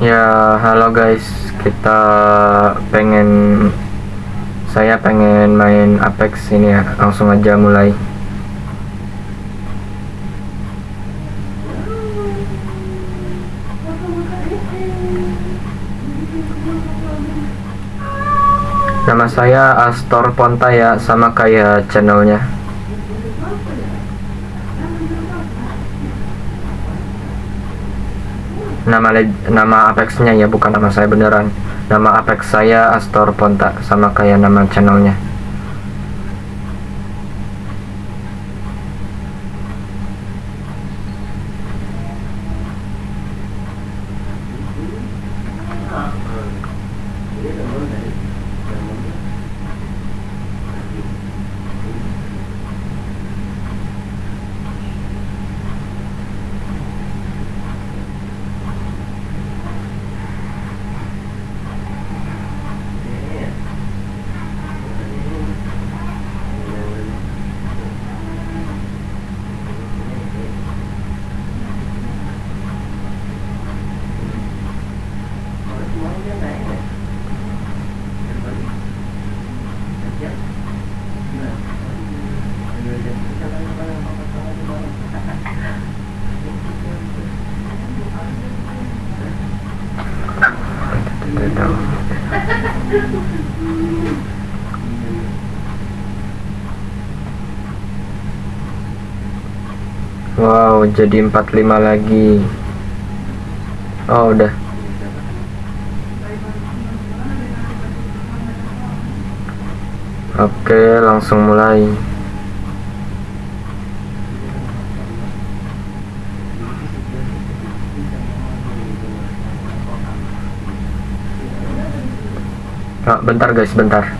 Ya, halo guys. Kita pengen saya pengen main Apex ini ya. Langsung aja mulai. Nama saya Astor Ponta ya, sama kayak channelnya. Nama nama Apexnya ya, bukan nama saya beneran. Nama Apex saya Astor Ponta, sama kayak nama channelnya. Wow, jadi 45 lagi. Oh, udah. Oke, langsung mulai. Ah, bentar guys, bentar.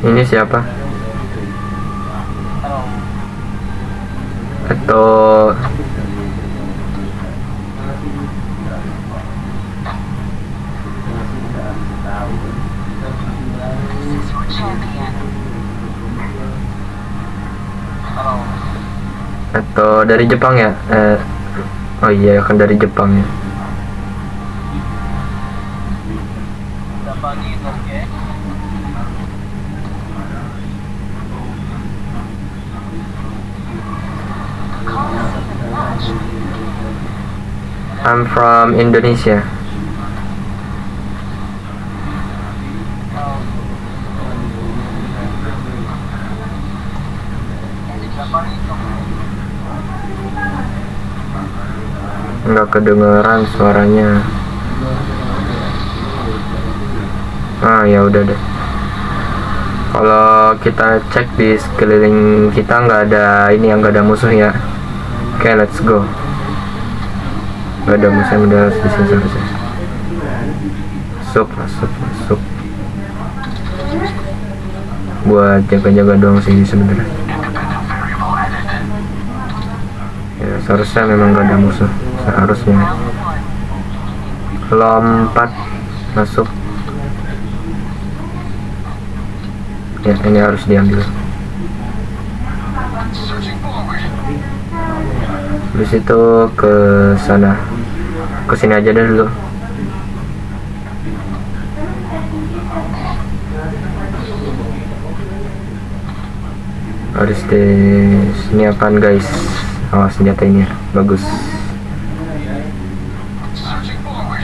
Ini siapa? Atau atau dari Jepang ya? Eh, oh iya kan dari Jepang ya. I'm from Indonesia. Nggak kedengeran suaranya. Ah ya udah deh. Kalau kita cek di sekeliling kita nggak ada ini yang nggak ada musuh ya. Oke, let's go. Nggak ada yang udah di sini seharusnya. Masuk, masuk. Buat jaga-jaga doang sih sebenarnya. Ya, seharusnya memang gak ada musuh. Seharusnya. Lompat masuk. Ya, ini harus diambil. Habis itu ke sana. Ke sini aja deh dulu. Harus di sini apaan guys? Awas senjata ini. Bagus. Searching forward.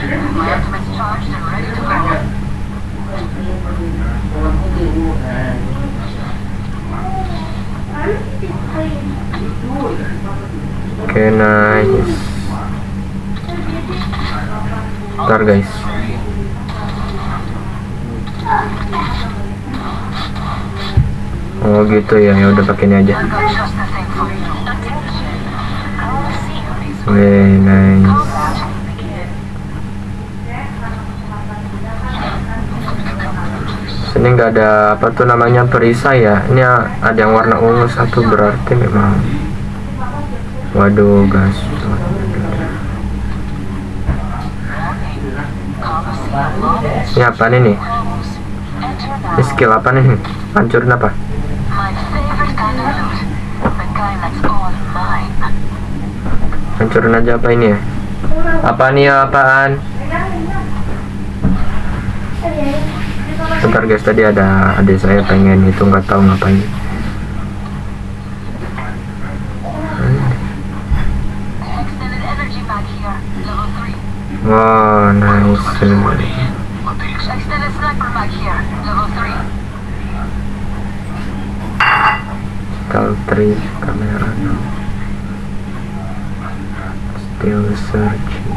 My Ntar guys. Oh gitu ya, ya udah pakai ini aja. Wih, nice. Sini nggak ada apa tuh namanya perisai ya. Ini ada yang warna ungu satu berarti memang. Waduh, guys. Ini apa nih Ini skill apa nih? Hancurin apa? Hancurin aja apa ini ya? Apa nih ya, apaan? Bentar guys, tadi ada adik saya pengen itu nggak tahu ngapain. Extended energy back here. Level 3. Wow, nice. Sniper back here. Level 3. Tal trip kamera. Still searching.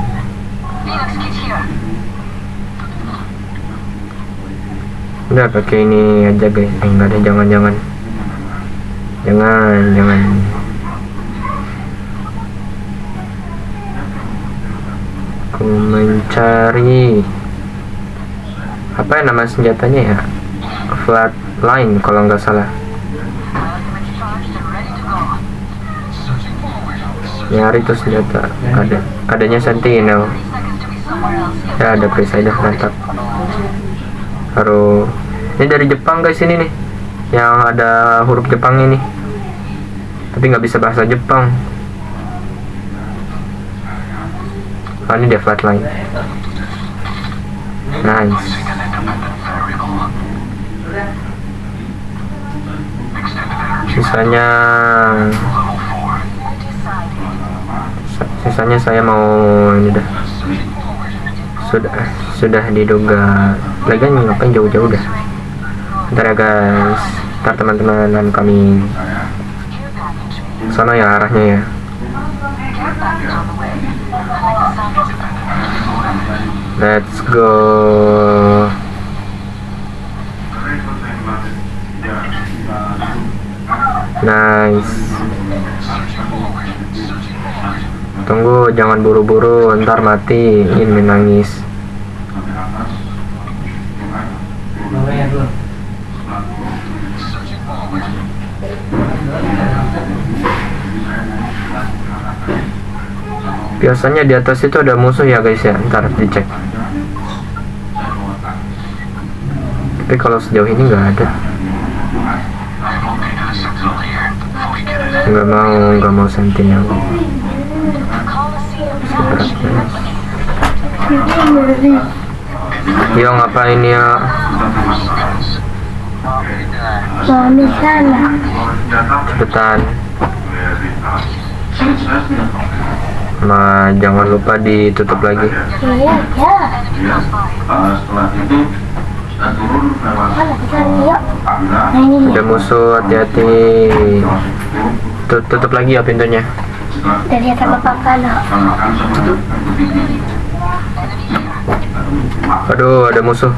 Kit here. Udah pakai ini aja guys. Eh, enggak ada jangan-jangan. Jangan, jangan. Aku mencari apa ya nama senjatanya ya? Flatline kalau nggak salah. Nyari tuh senjata. Ada, adanya Sentinel. 30 seconds to be somewhere else. Ya ada perisai dah mantap. Harus ini dari Jepang guys ini nih. Yang ada huruf Jepang ini. Tapi nggak bisa bahasa Jepang. Oh ini dia flatline. Nice. Sisanya level 4. sa- sisanya saya mau ini dah. Sudah sudah diduga. Lagian ngapain jauh-jauh dah. Ntar ya guys. Ntar teman-teman kami sana ya arahnya ya. Care package on the way. I like the sound of it. Let's go. Nice. Tunggu, jangan buru-buru, ntar mati. Ini menangis. Biasanya di atas itu ada musuh ya guys ya, ntar dicek. Tapi kalau sejauh ini nggak ada. Nggak mau, nggak mau sentinel. Yo ngapain ya? Mami sana. Cepetan. Ma, jangan lupa ditutup lagi. Iya, ya. Setelah itu turun lewat. Ada musuh, hati-hati. Tut- Tutup lagi ya pintunya. Dari atas bapak sebuah Aduh, ada musuh.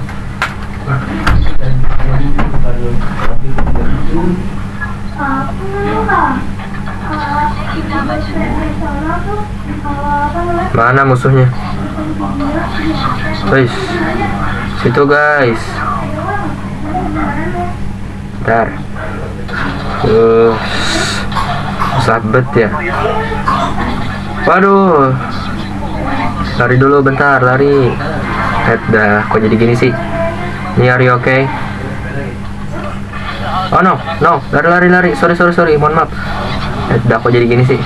Mana musuhnya? Guys, situ guys. Bentar. Uh, sabet ya. Waduh. Lari dulu bentar, lari. Eh, dah, kok jadi gini sih? Ini are you okay? Oh no, no, lari lari lari. Sorry sorry sorry, mohon maaf. Eh, dah, kok jadi gini sih?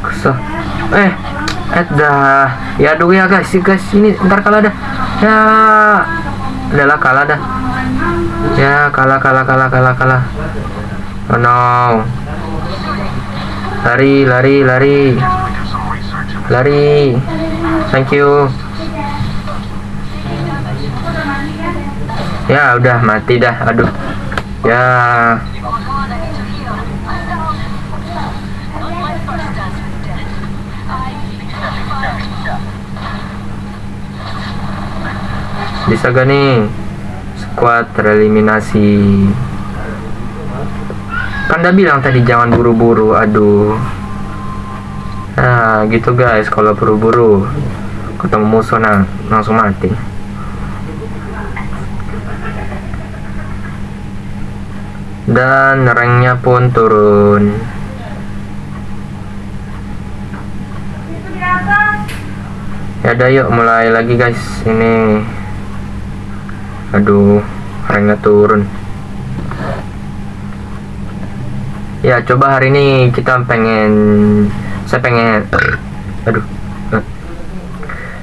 Kesel. Eh, eh dah. Ya aduh ya guys, guys ini ntar kalah dah. Ya, adalah kalah dah. Ya kalah kalah kalah kalah kalah. Oh no. Lari lari lari lari. Thank you. Ya udah mati dah. Aduh. Ya. Bisa gak nih? Squad tereliminasi kan udah bilang tadi jangan buru-buru aduh. Nah gitu guys kalau buru-buru. Ketemu musuh nah langsung mati. Dan ranknya pun turun. Ya udah yuk mulai lagi guys ini aduh ranknya turun. Ya coba hari ini kita pengen saya pengen aduh eh.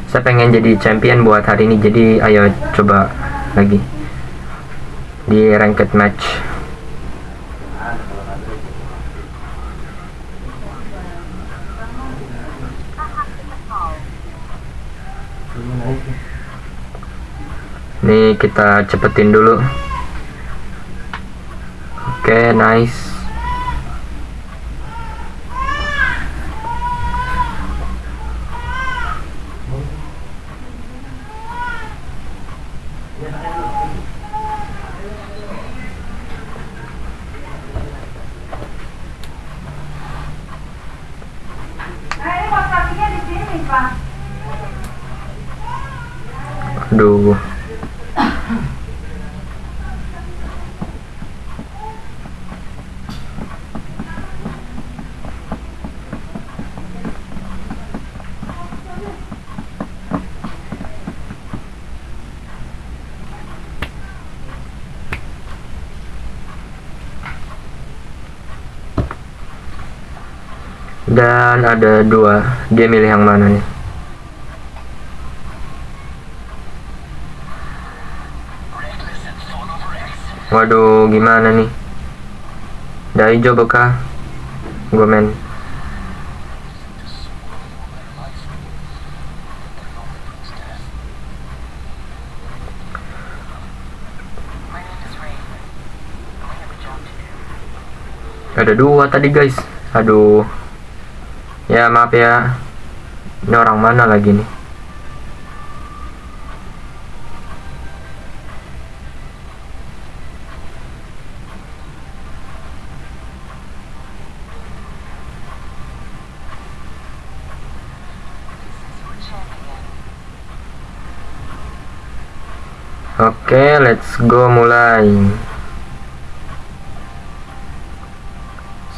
saya pengen jadi champion buat hari ini jadi ayo coba lagi. Di ranked match Nih kita cepetin dulu. Oke, nice. Aduh. Dan ada dua. Dia milih yang mana nih? Waduh, gimana nih? Udah hijau bekah? Gue main. Ada dua tadi guys. Aduh. Ya maaf ya. Ini orang mana lagi nih? Oke, let's go mulai.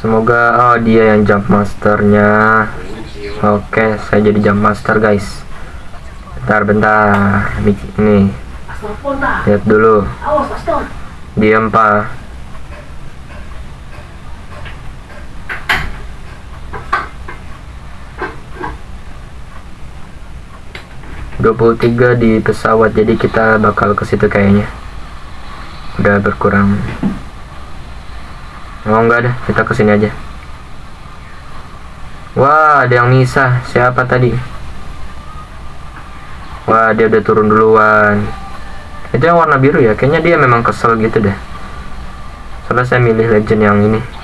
Semoga oh dia yang jump masternya. Oke, saya jadi jump master guys. Bentar, bentar. Nih, lihat dulu. Diam pak. Dua puluh tiga di pesawat, jadi kita bakal ke situ kayaknya. Udah berkurang. Oh enggak deh, kita ke sini aja. Wah, ada yang misah. Siapa tadi? Wah, dia udah turun duluan. Itu yang warna biru ya? Kayaknya dia memang kesel gitu deh. Soalnya saya milih legend yang ini.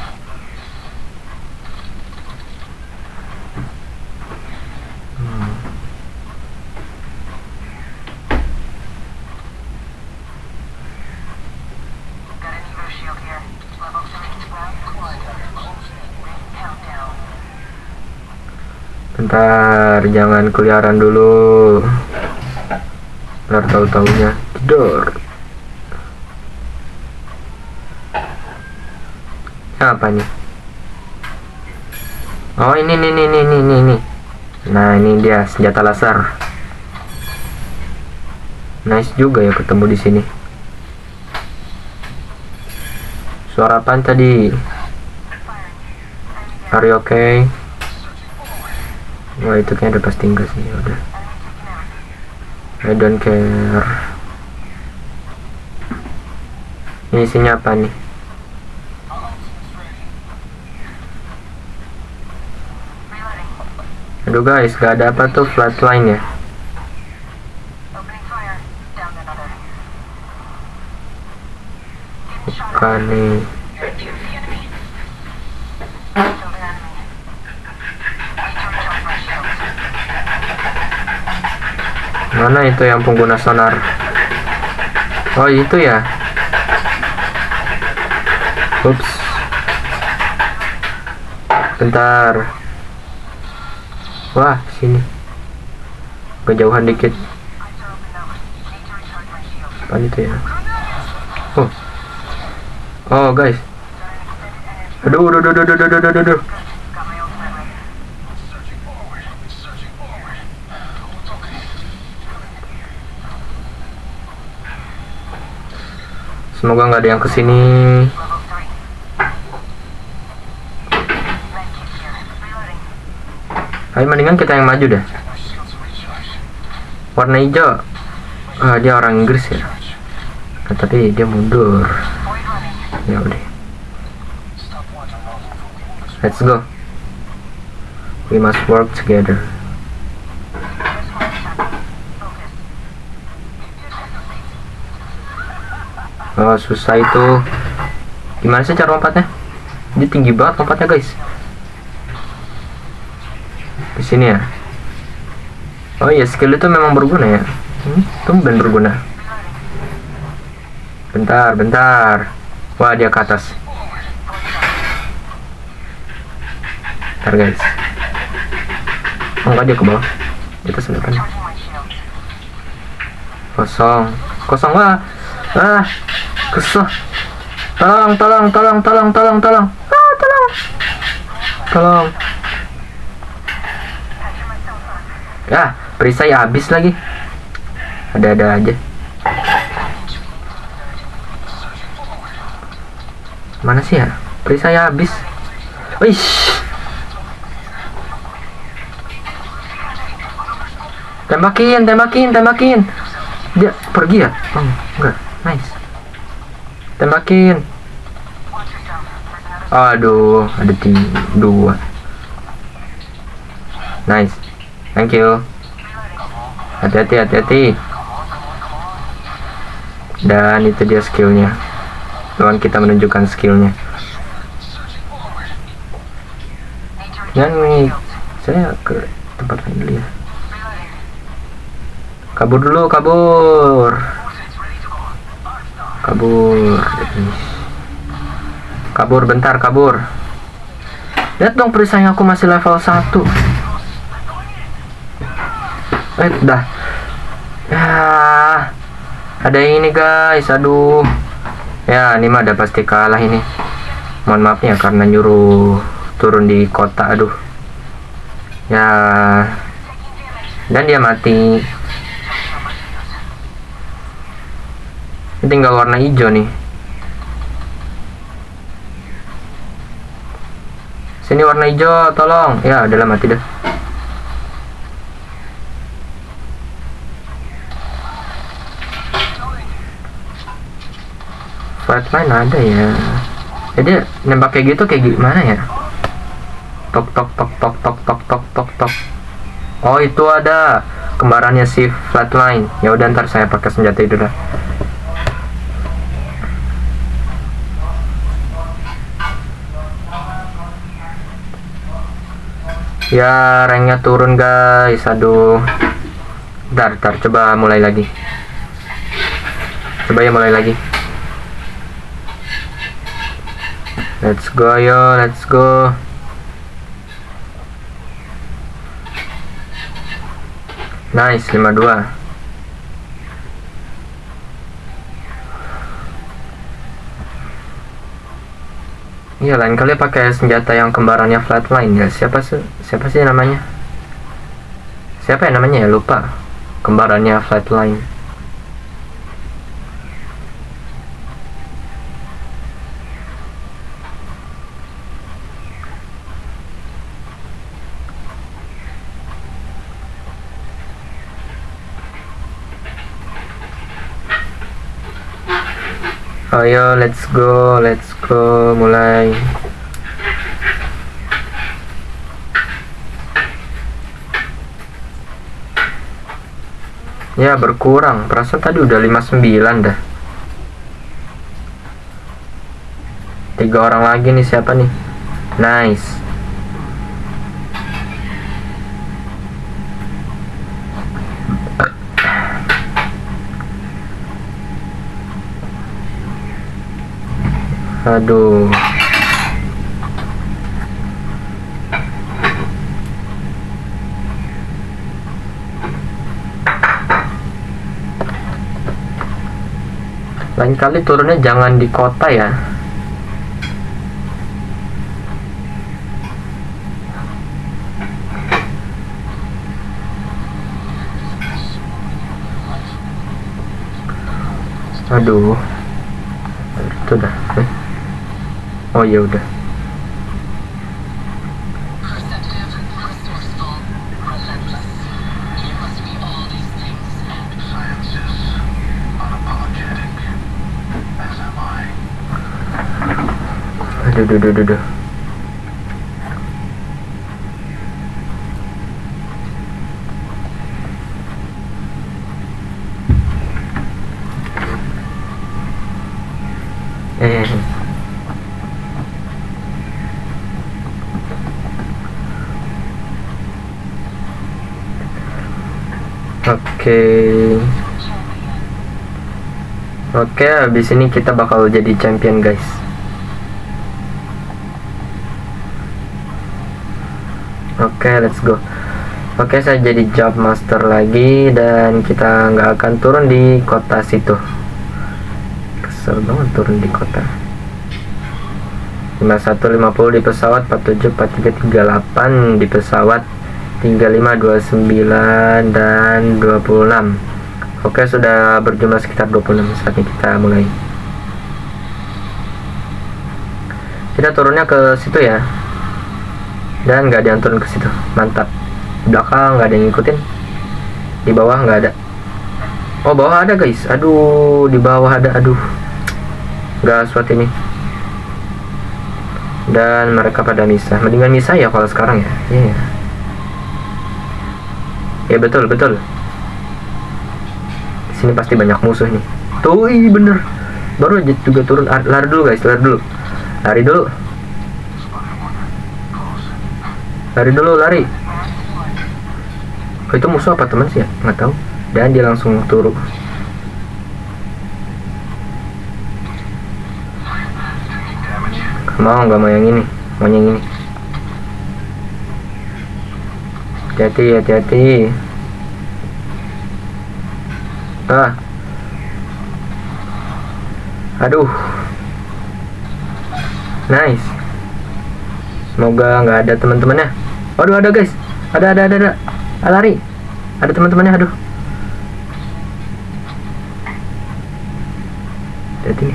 Bentar, jangan keliaran dulu. Ntar tahu-taunya tidur. Apa nih? Oh ini nih nih nih nih nih. Nah ini dia senjata laser. Nice juga ya ketemu di sini. Suara apa tadi? Are you okay? Wah itu kayaknya udah pasti enggak sih ya udah. I don't care. Ini isinya apa nih? Aduh guys, gak ada apa tuh flatline ya? Bukan nih. Mana itu yang pengguna sonar? Oh itu ya. Ups. Bentar. Wah, sini. Kejauhan dikit. Apa itu ya? Oh. Oh, guys. Aduh, aduh, aduh, aduh, aduh, aduh, aduh, Semoga nggak ada yang ke sini. Ayo mendingan kita yang maju dah. Warna hijau. Ah, dia orang Inggris ya. Nah, tapi dia mundur. Ya udah. Let's go. We must work together. Oh, susah itu. Gimana sih cara lompatnya? Dia tinggi banget lompatnya, guys. Di sini ya. Oh iya, skill itu memang berguna ya. Hmm, tumben berguna. Bentar, bentar. Wah, dia ke atas. Bentar, guys. Oh, enggak dia ke bawah. Kita sebelah Kosong. Kosong wah. Ah, kesel. Tolong, tolong, tolong, tolong, tolong, tolong. Ah, tolong. Tolong. Ya, perisai habis lagi. Ada-ada aja. Mana sih ya? Perisai habis. Wih. Tembakin, tembakin, tembakin. Dia pergi ya? Oh, enggak. Nice. Tembakin. Aduh, ada tim dua. Nice. Thank you. Hati-hati, hati-hati. Dan itu dia skillnya. Lawan kita menunjukkan skillnya. Dan ini saya ke tempat lain dulu ya. Kabur dulu, kabur. Kabur. Kabur bentar, kabur. Lihat dong perisai aku masih level 1. Eh, dah. Ya. Ada ini, guys. Aduh. Ya, ini mah udah pasti kalah ini. Mohon maaf ya karena nyuruh turun di kota. Aduh. Ya. Dan dia mati. Ini tinggal warna hijau nih. Sini warna hijau, tolong. Ya, adalah mati dah. Flatline ada ya. Jadi nembak kayak gitu kayak gimana ya? Tok tok tok tok tok tok tok tok tok. Oh itu ada kembarannya si Flatline. Ya udah ntar saya pakai senjata itu dah. Ya, ranknya turun guys. Aduh. Ntar, ntar, coba mulai lagi. Coba ya mulai lagi. Let's go yo, let's go. Nice, 52. Iya lain kali pakai senjata yang kembarannya flatline ya. Siapa sih siapa sih namanya? Siapa ya namanya ya lupa. Kembarannya flatline. Ayo let's go, let's go mulai. Ya berkurang, perasaan tadi udah 59 dah. Tiga orang lagi nih siapa nih? Nice. Aduh. Lain kali turunnya jangan di kota ya. Aduh. Itu dah. Eh. Oh ya udah. Science is unapologetic, as am I. Aduh, aduh, aduh, aduh, aduh. Eh. Oke. Oke, habis ini kita bakal jadi champion, guys. Oke, let's go. Oke, saya jadi job master lagi dan kita nggak akan turun di kota situ. Kesel banget turun di kota. 5150 di pesawat, 47 4338 di pesawat, 3529 dan 26. Oke, sudah berjumlah sekitar 26 saatnya kita mulai. Kita turunnya ke situ ya. Dan nggak ada yang turun ke situ. Mantap. Belakang nggak ada yang ngikutin. Di bawah nggak ada. Oh bawah ada guys. Aduh di bawah ada. Aduh. Nggak suat ini. Dan mereka pada misah. Mendingan misah ya kalau sekarang ya. Iya ya betul betul. Sini pasti banyak musuh nih. Tuh ih bener. Baru aja juga turun. Lari dulu guys lari dulu. Lari dulu. Lari dulu lari. Oh, itu musuh apa teman sih ya? Nggak tahu. Dan dia langsung turun mau nggak mau yang ini. Mau yang ini hati-hati hati-hati. Ah. Aduh. Nice. Semoga nggak ada teman-temannya. Waduh ada guys. Ada ada ada ada. Ah, lari. Ada teman-temannya aduh. Jadi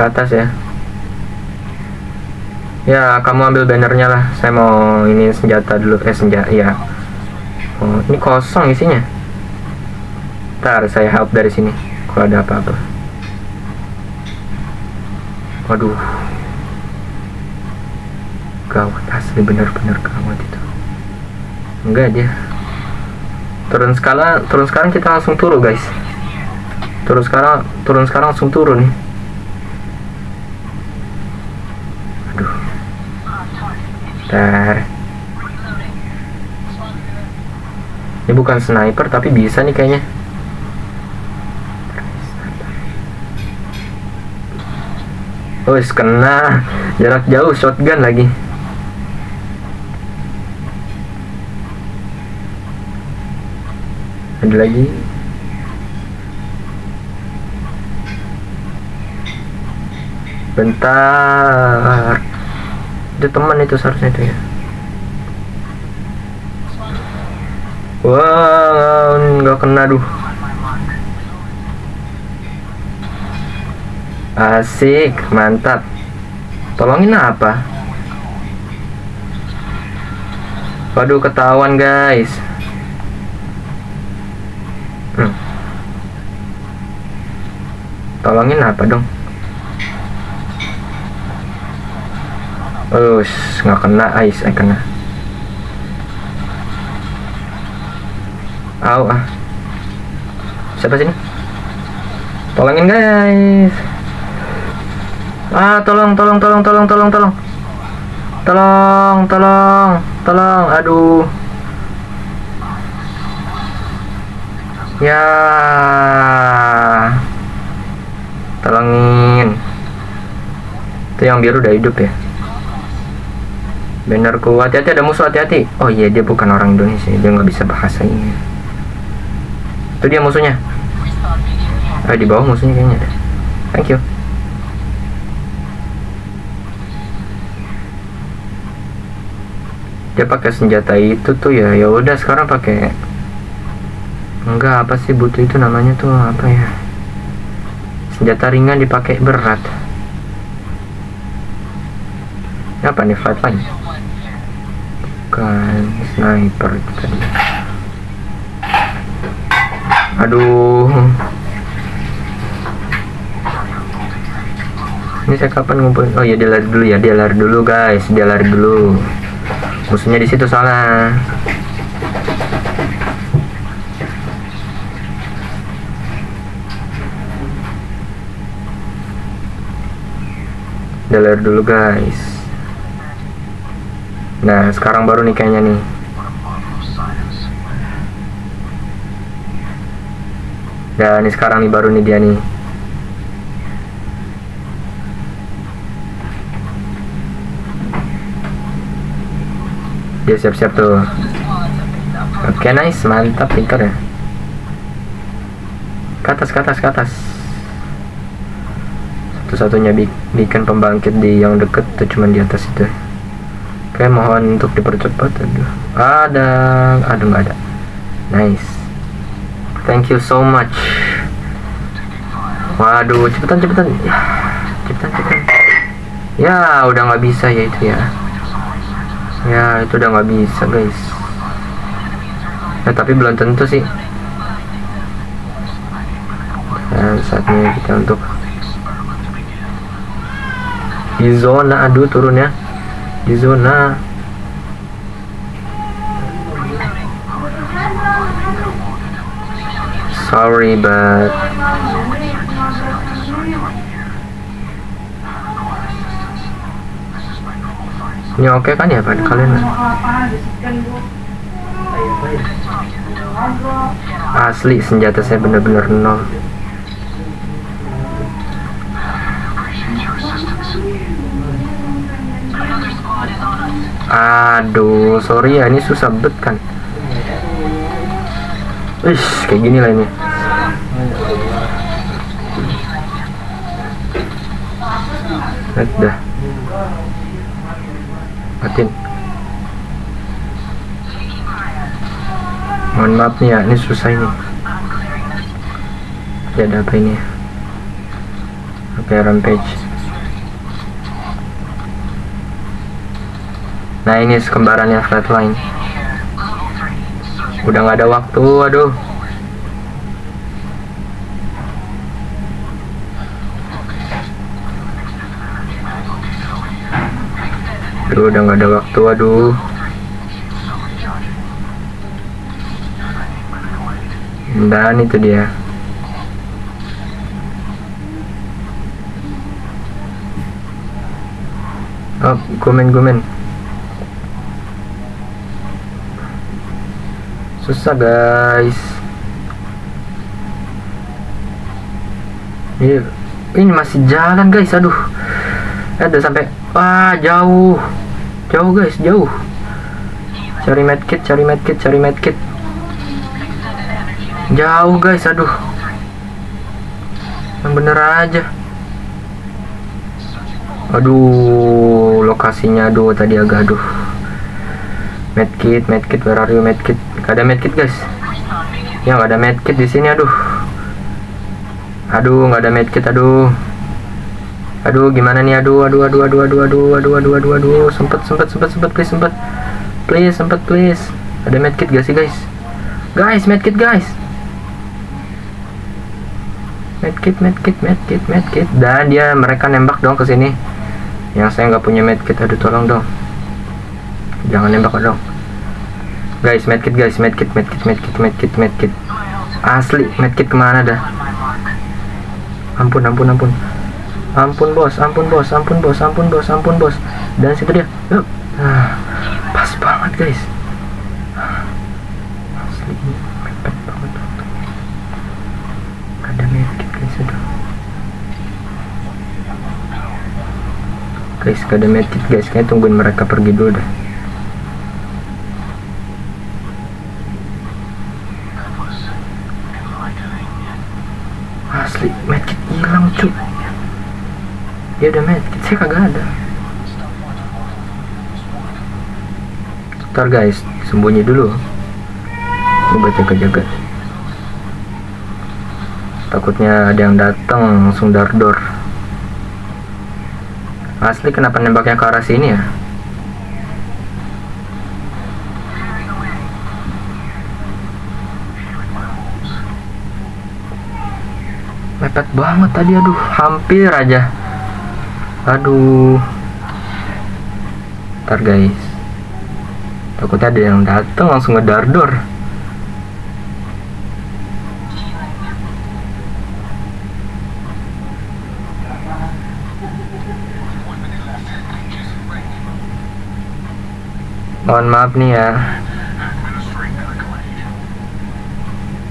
ke atas ya ya kamu ambil bannernya lah. Saya mau ini senjata dulu. Eh senjata ya oh ini kosong isinya. Ntar saya help dari sini kalau ada apa-apa. Waduh. Gawat asli bener-bener gawat itu. Enggak dia. Turun skala turun sekarang kita langsung turun guys. Turun sekarang turun sekarang langsung turun. nih Bentar. ini bukan sniper tapi bisa nih kayaknya Wes kena jarak jauh shotgun lagi. Ada lagi. Bentar. Itu teman itu seharusnya itu ya. Wah, nggak kena duh. Asik, mantap. Tolongin apa? Waduh, ketahuan guys. Hmm. Tolongin apa dong? Us, nggak kena ais, eh kena. Au ah. Siapa sini? Tolongin guys. Ah, tolong, tolong, tolong, tolong, tolong, tolong. Tolong, tolong, tolong. Aduh. Ya. Tolongin. Itu yang biru udah hidup ya. Bannerku, hati-hati ada musuh, hati-hati. Oh iya, dia bukan orang Indonesia, dia nggak bisa bahasa ini. Itu dia musuhnya. Ah, di bawah musuhnya kayaknya. Thank you. Dia pakai senjata itu tuh ya. Ya udah sekarang pakai Enggak, apa sih butuh itu namanya tuh apa ya? Senjata ringan dipakai berat. Apa nih flatline? Bukan sniper tadi. Aduh. Ini saya kapan ngumpulin? Oh ya dia lari dulu ya, dia lari dulu guys, dia lari dulu. Musuhnya di situ soalnya. Dia lari dulu guys. Nah sekarang baru nih kayaknya nih. Dan ini sekarang nih baru nih dia nih. Dia siap-siap tuh. Oke nice, mantap pintar ya. Ke atas, ke atas, ke atas. Satu-satunya bi- beacon pembangkit di yang deket tuh cuman di atas itu. Oke mohon untuk dipercepat. Aduh, ada, aduh nggak ada. Nice. Thank you so much. Waduh, cepetan cepetan. Ya, cepetan cepetan. Ya, udah nggak bisa ya itu ya. Ya, itu udah nggak bisa guys. Ya, tapi belum tentu sih. Dan saatnya kita untuk di zona, aduh turun ya. Di zona. Sorry, but ini oke kan ya pada kalian? Asli senjata saya bener-bener nol. Aduh, sorry ya ini susah bet kan. Wih, kayak gini lah ini. Lihat dah. Matiin. Mohon maaf nih ya, ini susah ini. Ya ada apa ini? Oke, rampage. Nah ini kembarannya flatline. Udah nggak ada waktu, aduh. Aduh, udah nggak ada waktu, aduh. Dan itu dia. Oh, komen komen. Susah guys. Ini, ini masih jalan guys, aduh. Ada sampai wah jauh, jauh guys, jauh. Cari medkit, cari medkit, cari medkit. Jauh guys, aduh. Yang bener aja. Aduh, lokasinya aduh tadi agak aduh. Medkit, medkit, where are you medkit? Gak ada medkit guys. Ya gak ada medkit di sini aduh. Aduh, nggak ada medkit aduh. Aduh, gimana nih? Aduh, aduh, aduh, aduh, aduh, aduh, aduh, aduh, aduh, aduh. Sempet, sempet, sempet, sempet, please, sempet. Please, sempet, please. Ada medkit gak sih guys? Guys, medkit guys. Medkit, medkit, medkit, medkit. Dan dia mereka nembak dong ke sini. Yang saya nggak punya medkit, aduh tolong dong jangan nembak dong guys medkit guys medkit medkit medkit medkit medkit. Asli medkit ke mana dah? Ampun ampun ampun. Ampun bos ampun bos ampun bos ampun bos ampun bos. Dan situ dia. Yuk. Ah, pas banget guys. Asli mepet banget ada medkit guys sudah guys gak ada medkit guys. Kayaknya tungguin mereka pergi dulu dah medkit hilang cuy ya udah medkit. Saya kagak ada. Ntar guys sembunyi dulu. Coba jaga-jaga takutnya ada yang datang langsung dardor asli kenapa nembaknya ke arah sini ya mepet banget tadi aduh. Hampir aja. Aduh. Ntar guys. Takutnya ada yang datang langsung ngedardor mohon maaf nih ya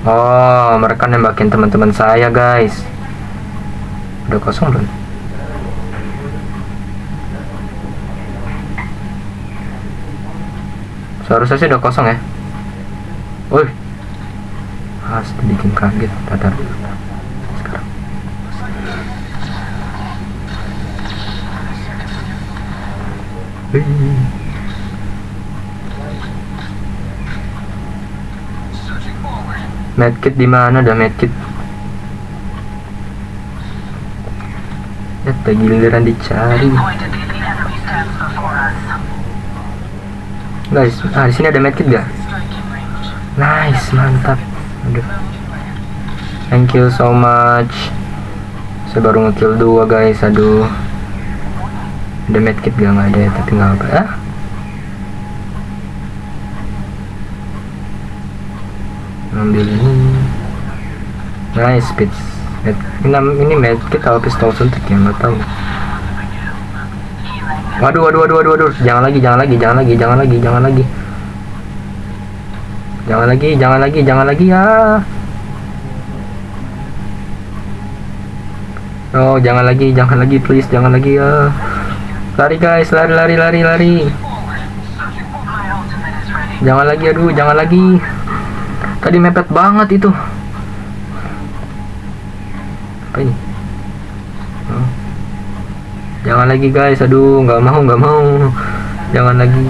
Oh, mereka nembakin teman-teman saya, guys. Udah kosong belum? Seharusnya sih udah kosong ya. Woi. Pasti bikin kaget, tatar. Sekarang. Wih. Medkit di mana dah medkit? Tak giliran dicari. Guys, ah di sini ada medkit gak? Nice, mantap. Aduh. Thank you so much. Saya baru ngekill dua guys, aduh. Ada medkit gak? Nggak ada tapi nggak apa. Ah? Ambil ini. Nice, speed. Med, ini, medkit atau pistol suntik ya? Nggak tahu. Waduh, waduh, waduh, waduh, waduh. Jangan lagi, jangan lagi, jangan lagi, jangan lagi, jangan lagi. Jangan lagi, jangan lagi, jangan lagi ya. Oh, jangan lagi, jangan lagi, please, jangan lagi ya. Lari guys, lari, lari, lari, lari. Jangan lagi, aduh, jangan lagi. Tadi mepet banget itu. Apa ini? Oh. Jangan lagi guys, aduh, nggak mau, nggak mau. Jangan lagi.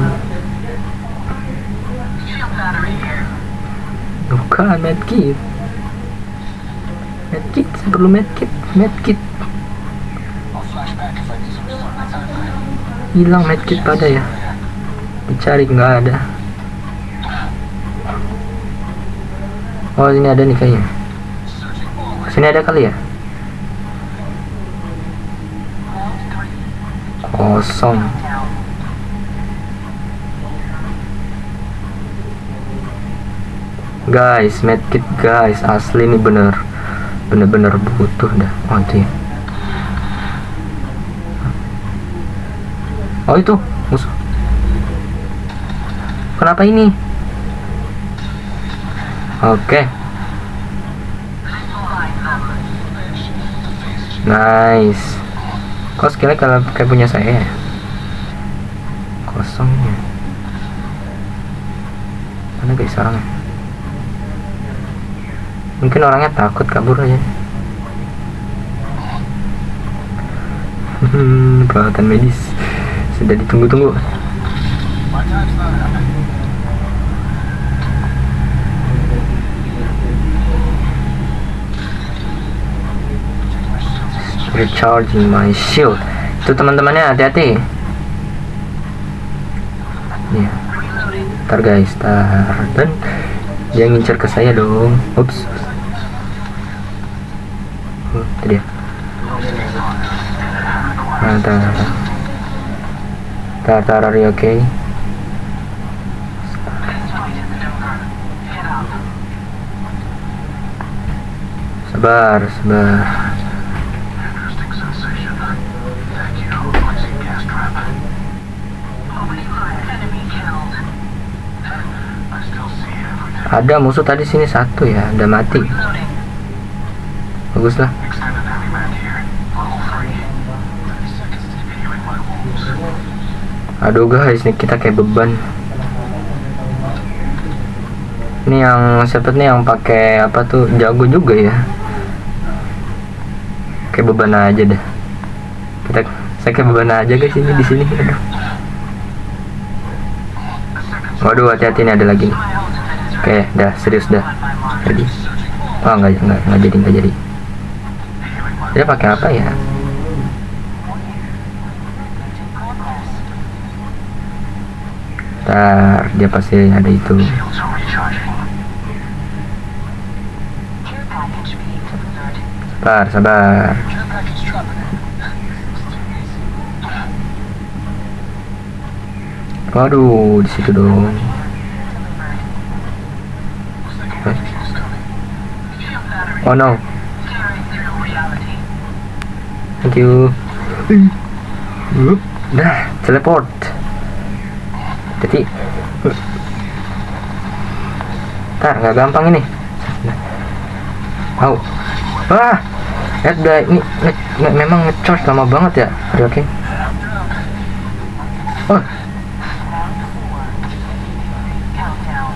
Bukan medkit. Medkit, perlu medkit, medkit. Hilang medkit pada ya. Dicari nggak ada. Oh ini ada nih kayaknya. Sini ada kali ya? Kosong. Guys, medkit guys, asli nih bener bener-bener butuh dah. Oh itu ya. Oh itu musuh. Kenapa ini? Oke. Nice. Kok skillnya kalau kayak punya saya? ya? Kosongnya. Mana guys orangnya? Mungkin orangnya takut kabur aja. Hmm, peralatan medis sudah ditunggu-tunggu. Recharging my shield. Itu teman-temannya hati-hati. Iya. Ntar guys, tar dan dia ngincer ke saya dong. Ups. Oh, itu dia. Nah, tar, tar. Are you okay? Sabar, sabar. Ada musuh tadi sini satu ya, udah mati. Bagus lah. Extended heavy mag here. Level 3. 30 seconds to healing my wounds. aduh guys ini kita kayak beban ini yang siapa nih yang pakai apa tuh jago juga ya kayak beban aja dah kita saya kayak beban aja guys ini di sini aduh waduh hati-hati ini ada lagi nih oke dah serius dah. Jadi oh nggak nggak nggak jadi nggak jadi. Dia pakai apa ya? Ntar dia pasti ada itu. Sabar sabar. Waduh di situ dong oh no. Thank you. Nah teleport. Jadi. Ntar nggak gampang ini. Wow. Wah lihat udah ini nge- nge- memang ngecharge lama banget ya oke oh. Countdown.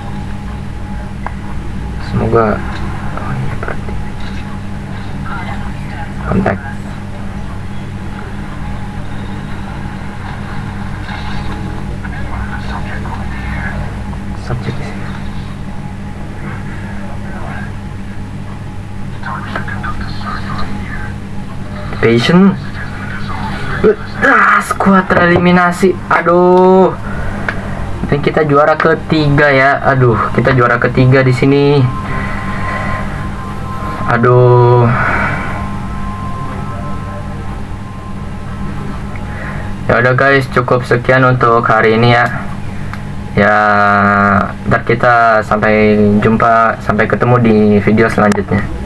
semoga oh iya berarti kontak. Subjek patient? Ah squad tereliminasi aduh. Dan kita juara ketiga ya. Aduh kita juara ketiga di sini. Aduh ya udah guys cukup sekian untuk hari ini ya. Ya ntar kita sampai jumpa sampai ketemu di video selanjutnya